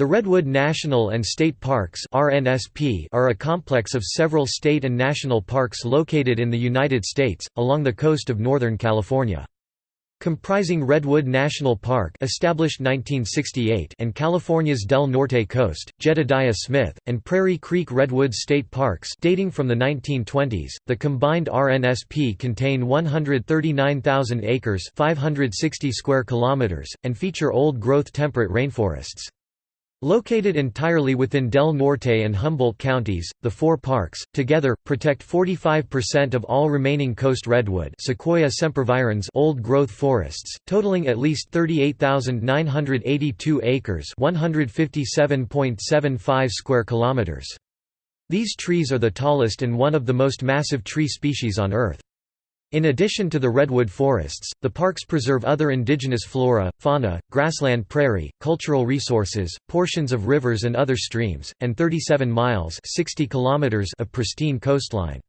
The Redwood National and State Parks are a complex of several state and national parks located in the United States, along the coast of Northern California. Comprising Redwood National Park established 1968 and California's Del Norte Coast, Jedediah Smith, and Prairie Creek Redwoods State Parks dating from the 1920s, the combined RNSP contain 139,000 acres 560 square kilometers, and feature old-growth temperate rainforests. Located entirely within Del Norte and Humboldt counties, the four parks, together, protect 45% of all remaining coast redwood Sequoia sempervirens old-growth forests, totaling at least 38,982 acres 157.75 square kilometers. These trees are the tallest and one of the most massive tree species on Earth. In addition to the redwood forests, the parks preserve other indigenous flora, fauna, grassland prairie, cultural resources, portions of rivers and other streams, and 37 miles 60 kilometers of pristine coastline.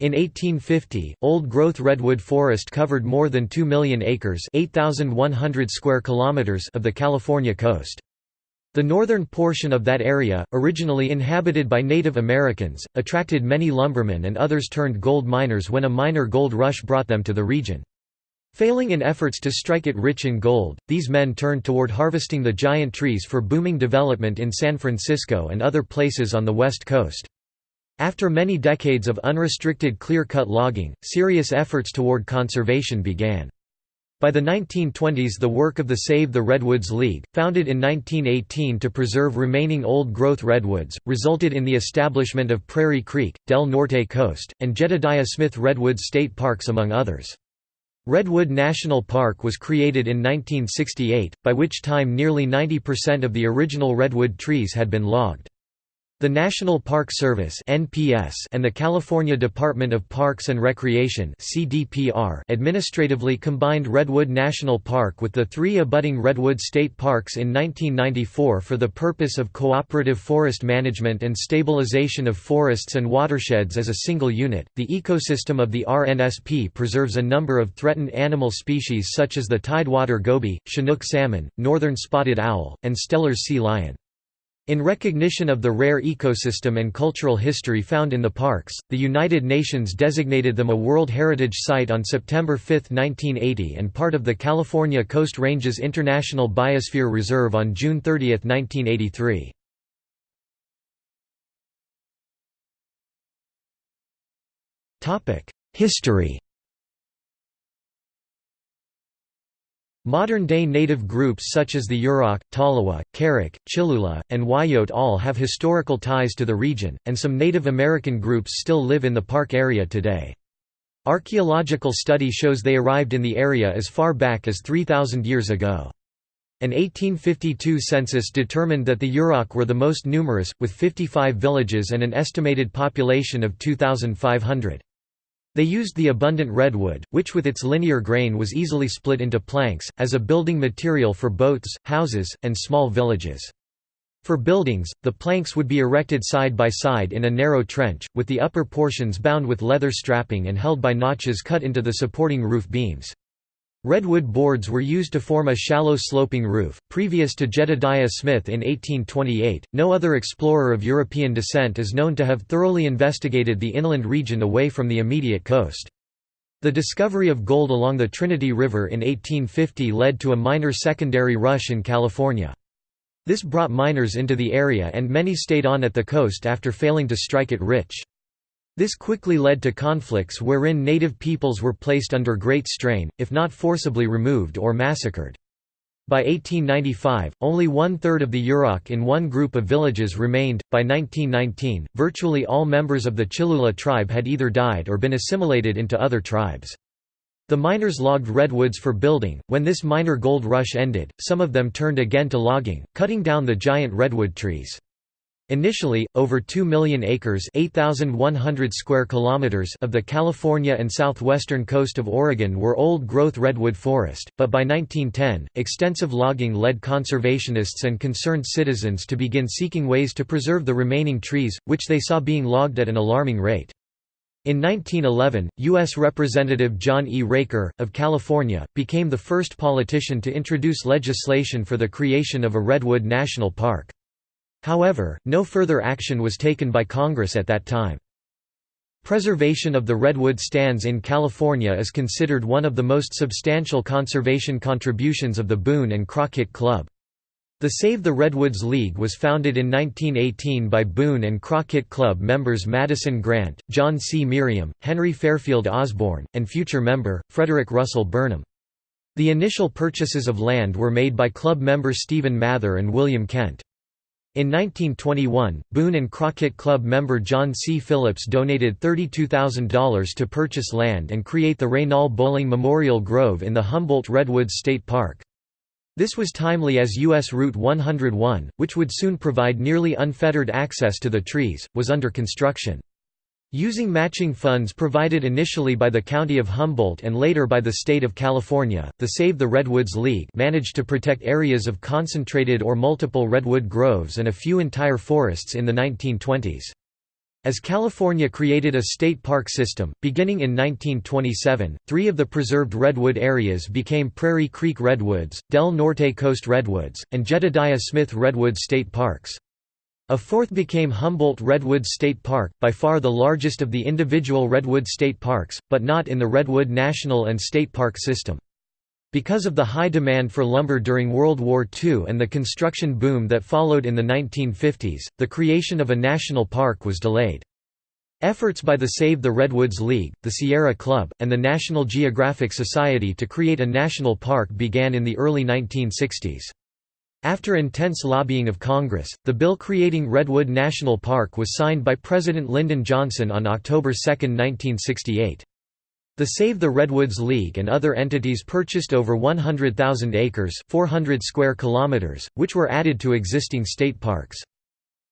In 1850, old-growth redwood forest covered more than 2 million acres 8,100 square kilometers of the California coast. The northern portion of that area, originally inhabited by Native Americans, attracted many lumbermen and others turned gold miners when a minor gold rush brought them to the region. Failing in efforts to strike it rich in gold, these men turned toward harvesting the giant trees for booming development in San Francisco and other places on the west coast. After many decades of unrestricted clear-cut logging, serious efforts toward conservation began. By the 1920s the work of the Save the Redwoods League, founded in 1918 to preserve remaining old-growth redwoods, resulted in the establishment of Prairie Creek, Del Norte Coast, and Jedediah Smith Redwoods State Parks among others. Redwood National Park was created in 1968, by which time nearly 90% of the original redwood trees had been logged. The National Park Service and the California Department of Parks and Recreation administratively combined Redwood National Park with the three abutting Redwood State Parks in 1994 for the purpose of cooperative forest management and stabilization of forests and watersheds as a single unit. The ecosystem of the RNSP preserves a number of threatened animal species such as the tidewater goby, Chinook salmon, northern spotted owl, and Steller's sea lion. In recognition of the rare ecosystem and cultural history found in the parks, the United Nations designated them a World Heritage Site on September 5, 1980 and part of the California Coast Ranges International Biosphere Reserve on June 30, 1983. History Modern-day native groups such as the Yurok, Tolowa, Karuk, Chilula, and Wiyot all have historical ties to the region, and some Native American groups still live in the park area today. Archaeological study shows they arrived in the area as far back as 3,000 years ago. An 1852 census determined that the Yurok were the most numerous, with 55 villages and an estimated population of 2,500. They used the abundant redwood, which with its linear grain was easily split into planks, as a building material for boats, houses, and small villages. For buildings, the planks would be erected side by side in a narrow trench, with the upper portions bound with leather strapping and held by notches cut into the supporting roof beams. Redwood boards were used to form a shallow sloping roof. Previous to Jedediah Smith in 1828, no other explorer of European descent is known to have thoroughly investigated the inland region away from the immediate coast. The discovery of gold along the Trinity River in 1850 led to a minor secondary rush in California. This brought miners into the area and many stayed on at the coast after failing to strike it rich. This quickly led to conflicts wherein native peoples were placed under great strain, if not forcibly removed or massacred. By 1895, only one-third of the Yurok in one group of villages remained. By 1919, virtually all members of the Chilula tribe had either died or been assimilated into other tribes. The miners logged redwoods for building. When this minor gold rush ended, some of them turned again to logging, cutting down the giant redwood trees. Initially, over 2 million acres square kilometers of the California and southwestern coast of Oregon were old-growth redwood forest, but by 1910, extensive logging led conservationists and concerned citizens to begin seeking ways to preserve the remaining trees, which they saw being logged at an alarming rate. In 1911, U.S. Representative John E. Raker, of California, became the first politician to introduce legislation for the creation of a Redwood National Park. However, no further action was taken by Congress at that time. Preservation of the redwood stands in California is considered one of the most substantial conservation contributions of the Boone and Crockett Club. The Save the Redwoods League was founded in 1918 by Boone and Crockett Club members Madison Grant, John C. Merriam, Henry Fairfield Osborn, and future member, Frederick Russell Burnham. The initial purchases of land were made by club members Stephen Mather and William Kent. In 1921, Boone and Crockett Club member John C. Phillips donated $32,000 to purchase land and create the Raynal Bolling Memorial Grove in the Humboldt Redwoods State Park. This was timely as U.S. Route 101, which would soon provide nearly unfettered access to the trees, was under construction. Using matching funds provided initially by the County of Humboldt and later by the State of California, the Save the Redwoods League managed to protect areas of concentrated or multiple redwood groves and a few entire forests in the 1920s. As California created a state park system, beginning in 1927, three of the preserved redwood areas became Prairie Creek Redwoods, Del Norte Coast Redwoods, and Jedediah Smith Redwood State Parks. A fourth became Humboldt Redwood State Park, by far the largest of the individual Redwood State Parks, but not in the Redwood National and State Park system. Because of the high demand for lumber during World War II and the construction boom that followed in the 1950s, the creation of a national park was delayed. Efforts by the Save the Redwoods League, the Sierra Club, and the National Geographic Society to create a national park began in the early 1960s. After intense lobbying of Congress, the bill creating Redwood National Park was signed by President Lyndon Johnson on October 2, 1968. The Save the Redwoods League and other entities purchased over 100,000 acres 400 square kilometers, which were added to existing state parks.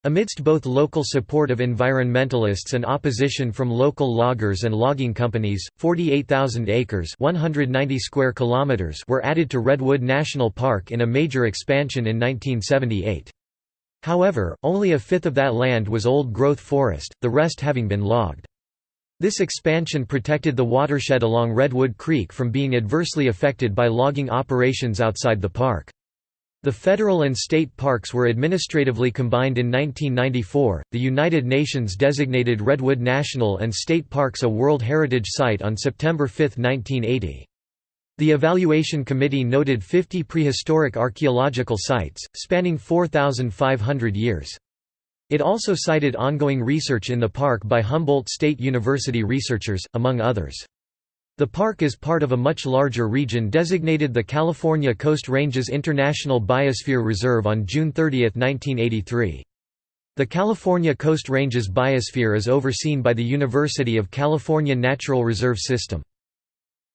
Amidst both local support of environmentalists and opposition from local loggers and logging companies, 48,000 acres 190 square kilometers were added to Redwood National Park in a major expansion in 1978. However, only a fifth of that land was old-growth forest, the rest having been logged. This expansion protected the watershed along Redwood Creek from being adversely affected by logging operations outside the park. The federal and state parks were administratively combined in 1994. The United Nations designated Redwood National and State Parks a World Heritage Site on September 5, 1980. The Evaluation Committee noted 50 prehistoric archaeological sites, spanning 4,500 years. It also cited ongoing research in the park by Humboldt State University researchers, among others. The park is part of a much larger region designated the California Coast Ranges International Biosphere Reserve on June 30, 1983. The California Coast Ranges Biosphere is overseen by the University of California Natural Reserve System.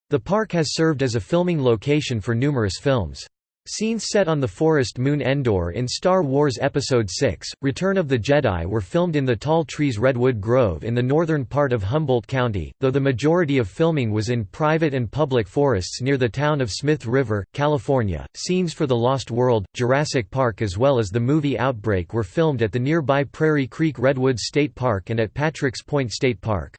The park has served as a filming location for numerous films. Scenes set on the forest moon Endor in Star Wars Episode VI, Return of the Jedi were filmed in the Tall Trees Redwood Grove in the northern part of Humboldt County, though the majority of filming was in private and public forests near the town of Smith River, California. Scenes for The Lost World, Jurassic Park as well as the movie Outbreak were filmed at the nearby Prairie Creek Redwoods State Park and at Patrick's Point State Park.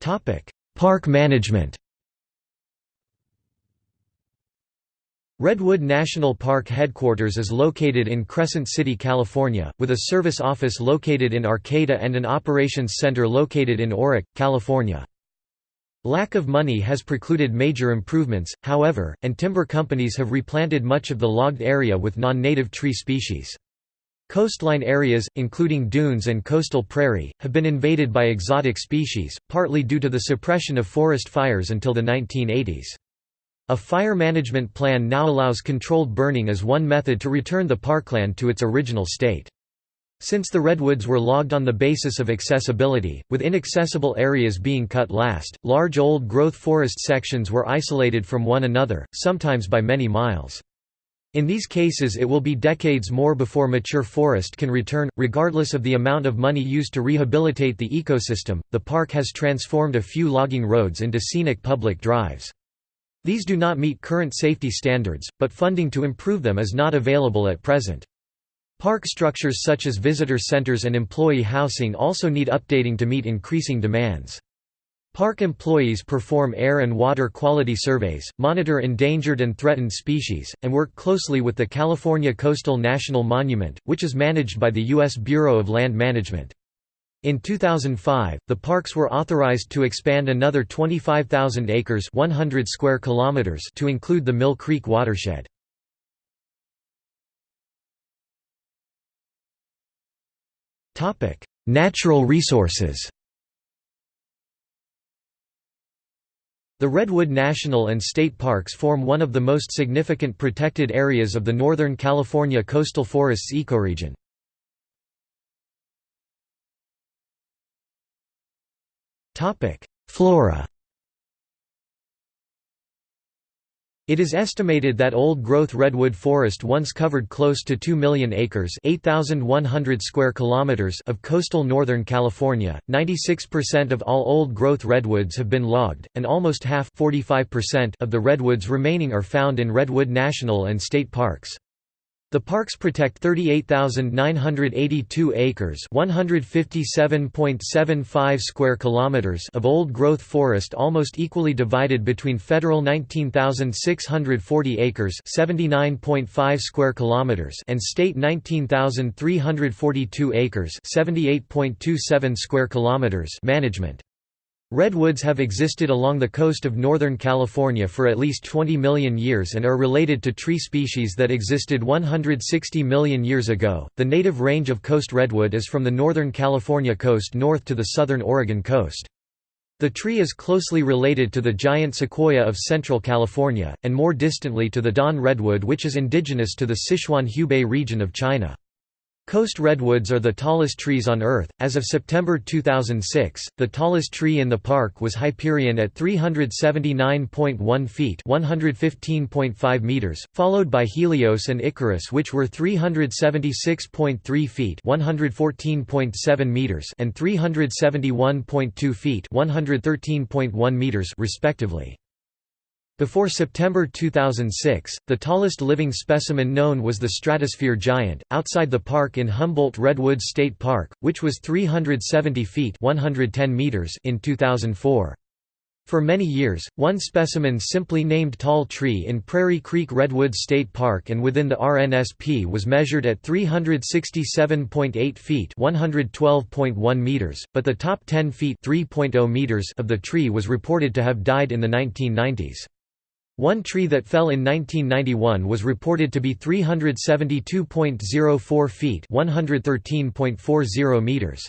Topic Park management Redwood National Park headquarters is located in Crescent City, California, with a service office located in Arcata and an operations center located in Orick, California. Lack of money has precluded major improvements, however, and timber companies have replanted much of the logged area with non-native tree species. Coastline areas, including dunes and coastal prairie, have been invaded by exotic species, partly due to the suppression of forest fires until the 1980s. A fire management plan now allows controlled burning as one method to return the parkland to its original state. Since the redwoods were logged on the basis of accessibility, with inaccessible areas being cut last, large old-growth forest sections were isolated from one another, sometimes by many miles. In these cases it will be decades more before mature forest can return. Regardless of the amount of money used to rehabilitate the ecosystem, the park has transformed a few logging roads into scenic public drives. These do not meet current safety standards, but funding to improve them is not available at present. Park structures such as visitor centers and employee housing also need updating to meet increasing demands. Park employees perform air and water quality surveys, monitor endangered and threatened species, and work closely with the California Coastal National Monument, which is managed by the U.S. Bureau of Land Management. In 2005, the parks were authorized to expand another 25,000 acres 100 square kilometers to include the Mill Creek watershed. Natural resources The Redwood National and State Parks form one of the most significant protected areas of the Northern California coastal forests ecoregion. Flora It is estimated that old-growth redwood forest once covered close to 2 million acres (8,100 square kilometers) of coastal Northern California. 96% of all old-growth redwoods have been logged, and almost half (45%) of the redwoods remaining are found in Redwood National and State Parks. The parks protect 38,982 acres (157.75 square kilometers) of old-growth forest almost equally divided between federal 19,640 acres (79.5 square kilometers) and state 19,342 acres (78.27 square kilometers) management. Redwoods have existed along the coast of Northern California for at least 20 million years and are related to tree species that existed 160 million years ago. The native range of coast redwood is from the Northern California coast north to the southern Oregon coast. The tree is closely related to the giant sequoia of central California, and more distantly to the Dawn redwood which is indigenous to the Sichuan-Hubei region of China. Coast redwoods are the tallest trees on Earth. As of September 2006, the tallest tree in the park was Hyperion at 379.1 feet (115.5 meters), followed by Helios and Icarus, which were 376.3 feet (114.7 meters) and 371.2 feet (113.1 meters), respectively. Before September 2006, the tallest living specimen known was the stratosphere giant, outside the park in Humboldt Redwoods State Park, which was 370 feet 110 meters in 2004. For many years, one specimen simply named Tall Tree in Prairie Creek Redwoods State Park and within the RNSP was measured at 367.8 feet 112.1 meters, but the top 10 feet 3.0 meters of the tree was reported to have died in the 1990s. One tree that fell in 1991 was reported to be 372.04 feet 113.40 meters.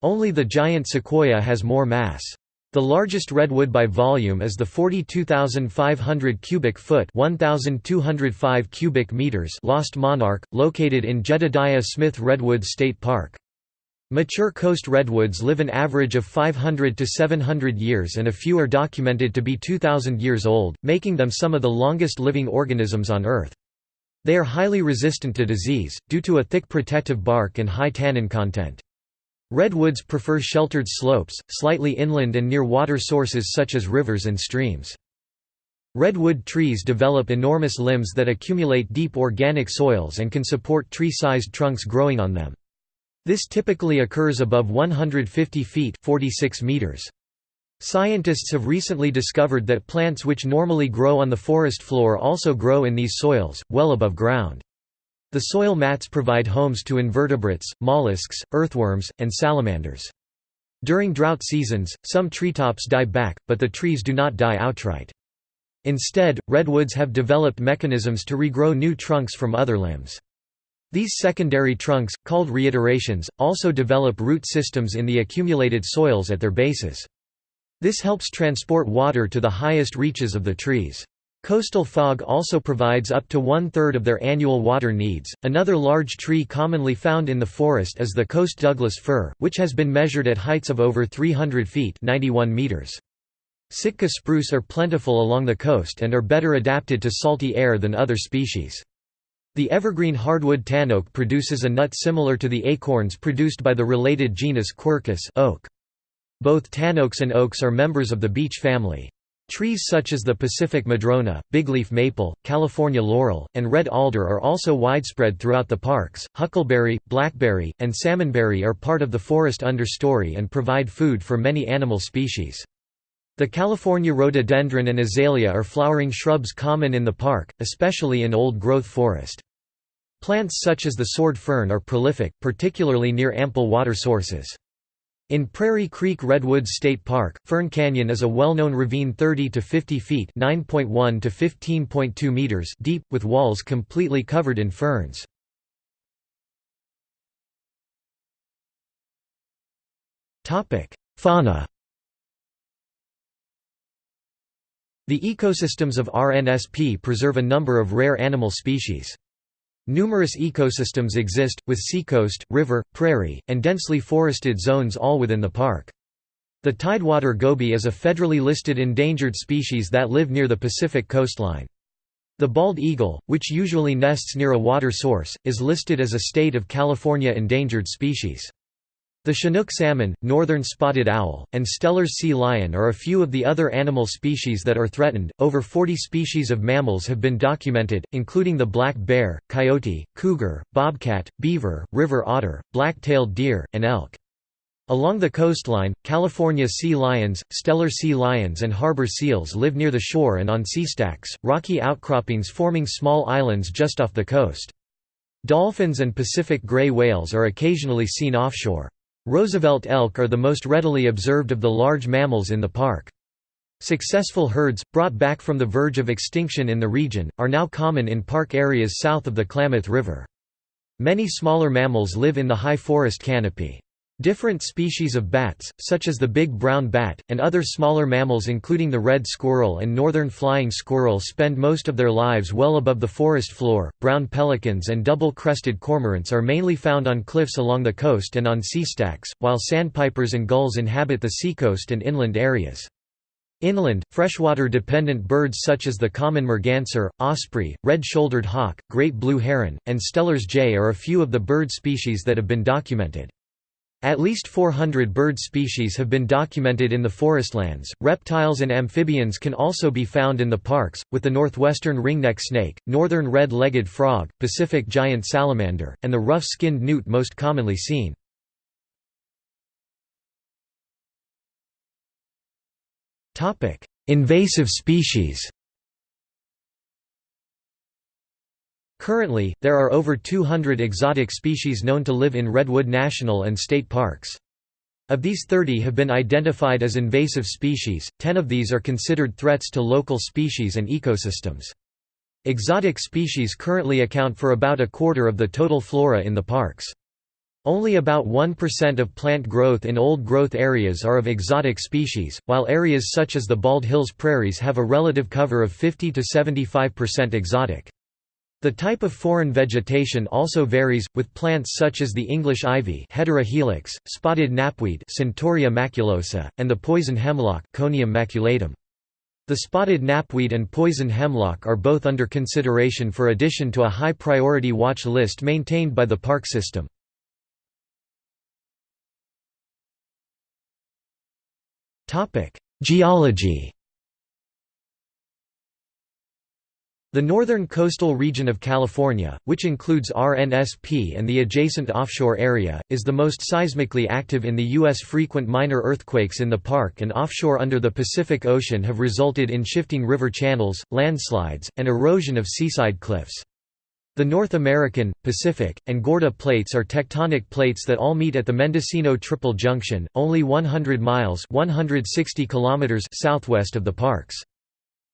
Only the giant sequoia has more mass. The largest redwood by volume is the 42,500 cubic foot 1,205 cubic meters Lost Monarch, located in Jedediah Smith Redwood State Park. Mature coast redwoods live an average of 500 to 700 years and a few are documented to be 2,000 years old, making them some of the longest living organisms on Earth. They are highly resistant to disease, due to a thick protective bark and high tannin content. Redwoods prefer sheltered slopes, slightly inland and near water sources such as rivers and streams. Redwood trees develop enormous limbs that accumulate deep organic soils and can support tree-sized trunks growing on them. This typically occurs above 150 feet 46 meters. Scientists have recently discovered that plants which normally grow on the forest floor also grow in these soils, well above ground. The soil mats provide homes to invertebrates, mollusks, earthworms, and salamanders. During drought seasons, some treetops die back, but the trees do not die outright. Instead, redwoods have developed mechanisms to regrow new trunks from other limbs. These secondary trunks, called reiterations, also develop root systems in the accumulated soils at their bases. This helps transport water to the highest reaches of the trees. Coastal fog also provides up to one-third of their annual water needs. Another large tree commonly found in the forest is the coast Douglas fir, which has been measured at heights of over 300 feet 91 meters. Sitka spruce are plentiful along the coast and are better adapted to salty air than other species. The evergreen hardwood tanoak produces a nut similar to the acorns produced by the related genus Quercus oak. Both tanoaks and oaks are members of the beech family. Trees such as the Pacific madrona, bigleaf maple, California laurel, and red alder are also widespread throughout the parks. Huckleberry, blackberry, and salmonberry are part of the forest understory and provide food for many animal species. The California rhododendron and azalea are flowering shrubs common in the park, especially in old-growth forest. Plants such as the sword fern are prolific, particularly near ample water sources. In Prairie Creek Redwoods State Park, Fern Canyon is a well-known ravine 30 to 50 feet (9.1 to 15.2 meters) deep with walls completely covered in ferns. Topic: Fauna. The ecosystems of RNSP preserve a number of rare animal species. Numerous ecosystems exist, with seacoast, river, prairie, and densely forested zones all within the park. The tidewater goby is a federally listed endangered species that live near the Pacific coastline. The bald eagle, which usually nests near a water source, is listed as a state of California endangered species. The Chinook salmon, northern spotted owl, and Steller's sea lion are a few of the other animal species that are threatened. Over 40 species of mammals have been documented, including the black bear, coyote, cougar, bobcat, beaver, river otter, black-tailed deer, and elk. Along the coastline, California sea lions, Steller sea lions and harbor seals live near the shore and on sea stacks, rocky outcroppings forming small islands just off the coast. Dolphins and Pacific gray whales are occasionally seen offshore. Roosevelt elk are the most readily observed of the large mammals in the park. Successful herds, brought back from the verge of extinction in the region, are now common in park areas south of the Klamath River. Many smaller mammals live in the high forest canopy. Different species of bats, such as the big brown bat, and other smaller mammals including the red squirrel and northern flying squirrel spend most of their lives well above the forest floor. Brown pelicans and double-crested cormorants are mainly found on cliffs along the coast and on sea stacks, while sandpipers and gulls inhabit the seacoast and inland areas. Inland, freshwater-dependent birds such as the common merganser, osprey, red-shouldered hawk, great blue heron, and Steller's jay are a few of the bird species that have been documented. At least 400 bird species have been documented in the forestlands. Reptiles and amphibians can also be found in the parks, with the northwestern ringneck snake, northern red legged frog, Pacific giant salamander, and the rough skinned newt most commonly seen. Invasive species Currently, there are over 200 exotic species known to live in Redwood National and State Parks. Of these 30 have been identified as invasive species, 10 of these are considered threats to local species and ecosystems. Exotic species currently account for about a quarter of the total flora in the parks. Only about 1% of plant growth in old-growth areas are of exotic species, while areas such as the Bald Hills prairies have a relative cover of 50 to 75% exotic. The type of foreign vegetation also varies, with plants such as the English ivy Hedera helix, spotted knapweed Centaurea maculosa, and the poison hemlock Conium maculatum. The spotted knapweed and poison hemlock are both under consideration for addition to a high-priority watch list maintained by the park system. Geology The northern coastal region of California, which includes RNSP and the adjacent offshore area, is the most seismically active in the U.S. Frequent minor earthquakes in the park and offshore under the Pacific Ocean have resulted in shifting river channels, landslides, and erosion of seaside cliffs. The North American, Pacific, and Gorda plates are tectonic plates that all meet at the Mendocino Triple Junction, only 100 miles 160 kilometers southwest of the parks.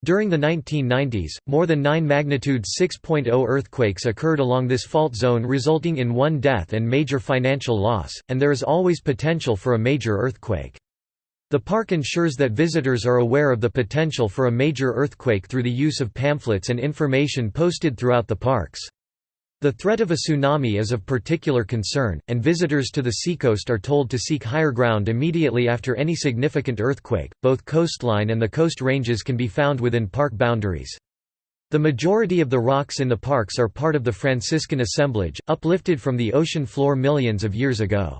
During the 1990s, more than 9 magnitude 6.0 earthquakes occurred along this fault zone resulting in one death and major financial loss, and there is always potential for a major earthquake. The park ensures that visitors are aware of the potential for a major earthquake through the use of pamphlets and information posted throughout the parks. The threat of a tsunami is of particular concern, and visitors to the seacoast are told to seek higher ground immediately after any significant earthquake. Both coastline and the coast ranges can be found within park boundaries. The majority of the rocks in the parks are part of the Franciscan assemblage, uplifted from the ocean floor millions of years ago.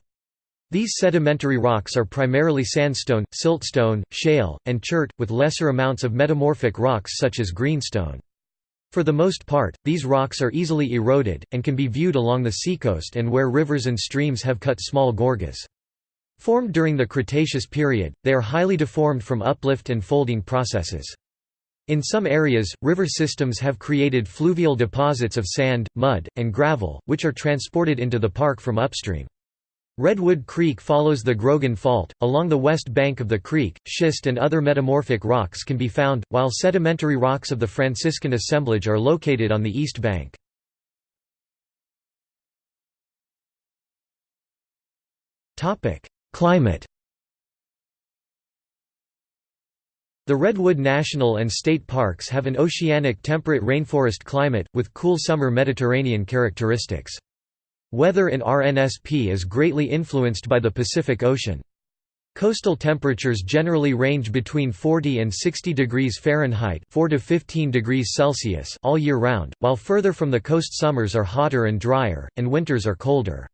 These sedimentary rocks are primarily sandstone, siltstone, shale, and chert, with lesser amounts of metamorphic rocks such as greenstone. For the most part, these rocks are easily eroded, and can be viewed along the seacoast and where rivers and streams have cut small gorges. Formed during the Cretaceous period, they are highly deformed from uplift and folding processes. In some areas, river systems have created fluvial deposits of sand, mud, and gravel, which are transported into the park from upstream. Redwood Creek follows the Grogan Fault. Along the west bank of the creek, schist and other metamorphic rocks can be found, while sedimentary rocks of the Franciscan assemblage are located on the east bank. Climate The Redwood National and State Parks have an oceanic temperate rainforest climate, with cool summer Mediterranean characteristics. Weather in RNSP is greatly influenced by the Pacific Ocean. Coastal temperatures generally range between 40 and 60 degrees Fahrenheit 4 to 15 degrees Celsius all year round, while further from the coast summers are hotter and drier, and winters are colder.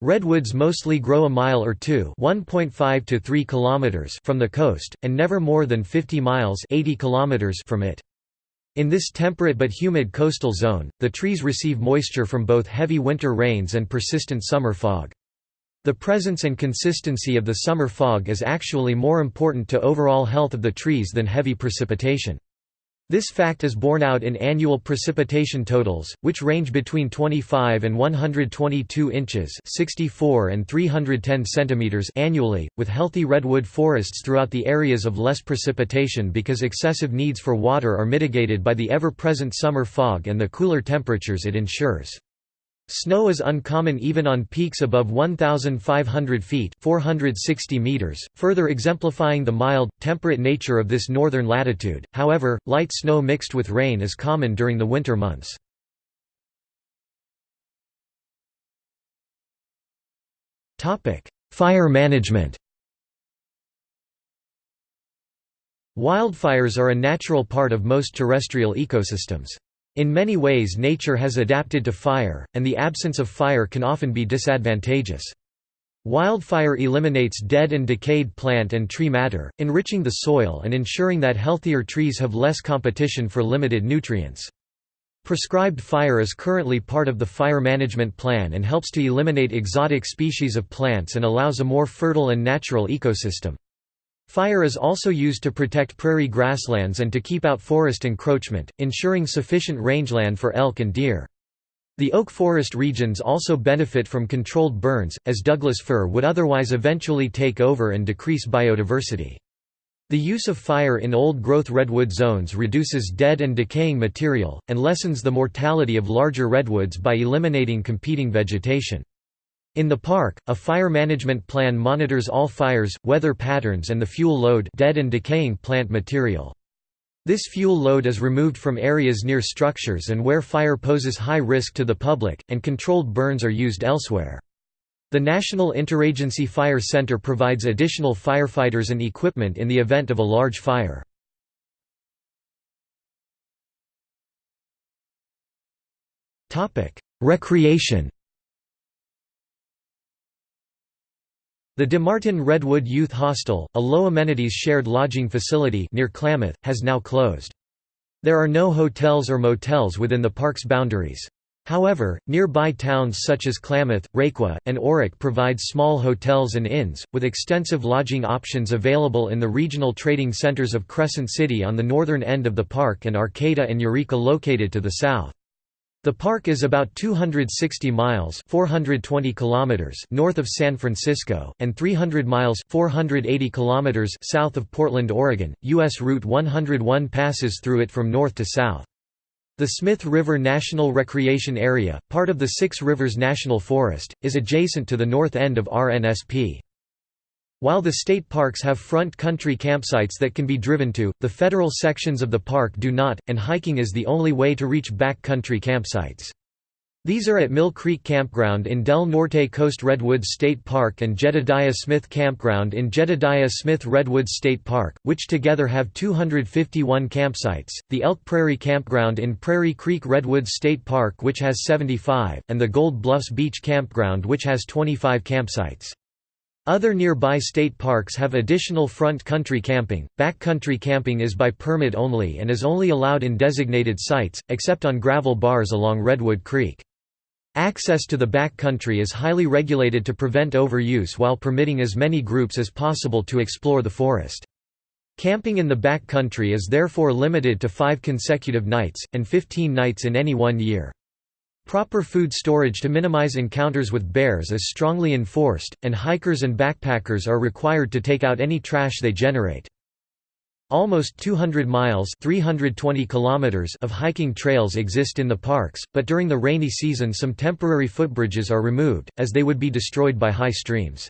Redwoods mostly grow a mile or two (1.5 to 3 kilometers) from the coast, and never more than 50 miles (80 kilometers) from it. In this temperate but humid coastal zone, the trees receive moisture from both heavy winter rains and persistent summer fog. The presence and consistency of the summer fog is actually more important to overall health of the trees than heavy precipitation. This fact is borne out in annual precipitation totals, which range between 25 and 122 inches 64 and 310 centimeters annually, with healthy redwood forests throughout the areas of less precipitation because excessive needs for water are mitigated by the ever-present summer fog and the cooler temperatures it ensures. Snow is uncommon even on peaks above 1,500 feet 460 meters, further exemplifying the mild, temperate nature of this northern latitude, however, light snow mixed with rain is common during the winter months. Fire management Wildfires are a natural part of most terrestrial ecosystems. In many ways nature has adapted to fire, and the absence of fire can often be disadvantageous. Wildfire eliminates dead and decayed plant and tree matter, enriching the soil and ensuring that healthier trees have less competition for limited nutrients. Prescribed fire is currently part of the fire management plan and helps to eliminate exotic species of plants and allows a more fertile and natural ecosystem. Fire is also used to protect prairie grasslands and to keep out forest encroachment, ensuring sufficient rangeland for elk and deer. The oak forest regions also benefit from controlled burns, as Douglas fir would otherwise eventually take over and decrease biodiversity. The use of fire in old-growth redwood zones reduces dead and decaying material, and lessens the mortality of larger redwoods by eliminating competing vegetation. In the park, a fire management plan monitors all fires, weather patterns and the fuel load dead and decaying plant material. This fuel load is removed from areas near structures and where fire poses high risk to the public, and controlled burns are used elsewhere. The National Interagency Fire Center provides additional firefighters and equipment in the event of a large fire. Recreation The DeMartin Redwood Youth Hostel, a low-amenities shared lodging facility near Klamath, has now closed. There are no hotels or motels within the park's boundaries. However, nearby towns such as Klamath, Requa, and Orick provide small hotels and inns, with extensive lodging options available in the regional trading centers of Crescent City on the northern end of the park and Arcata and Eureka located to the south. The park is about 260 miles 420 kilometers north of San Francisco, and 300 miles 480 kilometers south of Portland, Oregon. U.S. Route 101 passes through it from north to south. The Smith River National Recreation Area, part of the Six Rivers National Forest, is adjacent to the north end of RNSP. While the state parks have front country campsites that can be driven to, the federal sections of the park do not, and hiking is the only way to reach back country campsites. These are at Mill Creek Campground in Del Norte Coast Redwoods State Park and Jedediah Smith Campground in Jedediah Smith Redwoods State Park, which together have 251 campsites, the Elk Prairie Campground in Prairie Creek Redwoods State Park which has 75, and the Gold Bluffs Beach Campground which has 25 campsites. Other nearby state parks have additional front country camping. Backcountry camping is by permit only and is only allowed in designated sites, except on gravel bars along Redwood Creek. Access to the backcountry is highly regulated to prevent overuse while permitting as many groups as possible to explore the forest. Camping in the backcountry is therefore limited to five consecutive nights, and 15 nights in any one year. Proper food storage to minimize encounters with bears is strongly enforced, and hikers and backpackers are required to take out any trash they generate. Almost 200 miles 320 kilometers of hiking trails exist in the parks, but during the rainy season some temporary footbridges are removed, as they would be destroyed by high streams.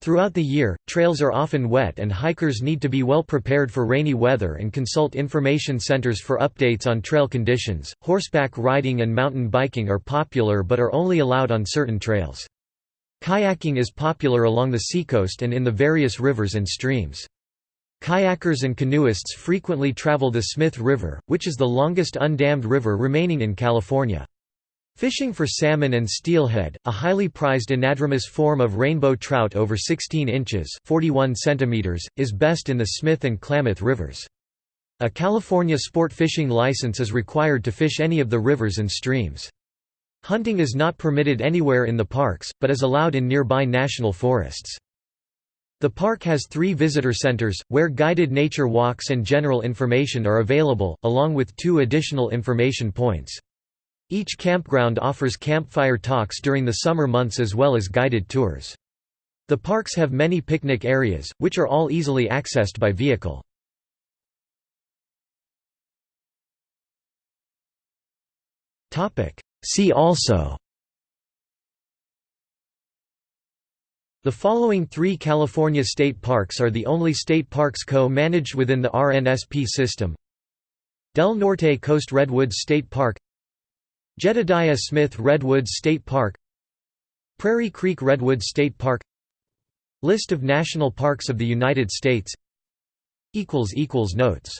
Throughout the year, trails are often wet and hikers need to be well prepared for rainy weather and consult information centers for updates on trail conditions. Horseback riding and mountain biking are popular but are only allowed on certain trails. Kayaking is popular along the seacoast and in the various rivers and streams. Kayakers and canoeists frequently travel the Smith River, which is the longest undammed river remaining in California. Fishing for salmon and steelhead, a highly prized anadromous form of rainbow trout over 16 inches 41 centimeters, is best in the Smith and Klamath rivers. A California sport fishing license is required to fish any of the rivers and streams. Hunting is not permitted anywhere in the parks, but is allowed in nearby national forests. The park has three visitor centers, where guided nature walks and general information are available, along with two additional information points. Each campground offers campfire talks during the summer months as well as guided tours. The parks have many picnic areas, which are all easily accessed by vehicle. See also The following three California state parks are the only state parks co-managed within the RNSP system Del Norte Coast Redwoods State Park Jedediah Smith Redwoods State Park Prairie Creek Redwoods State Park List of national parks of the United States. Notes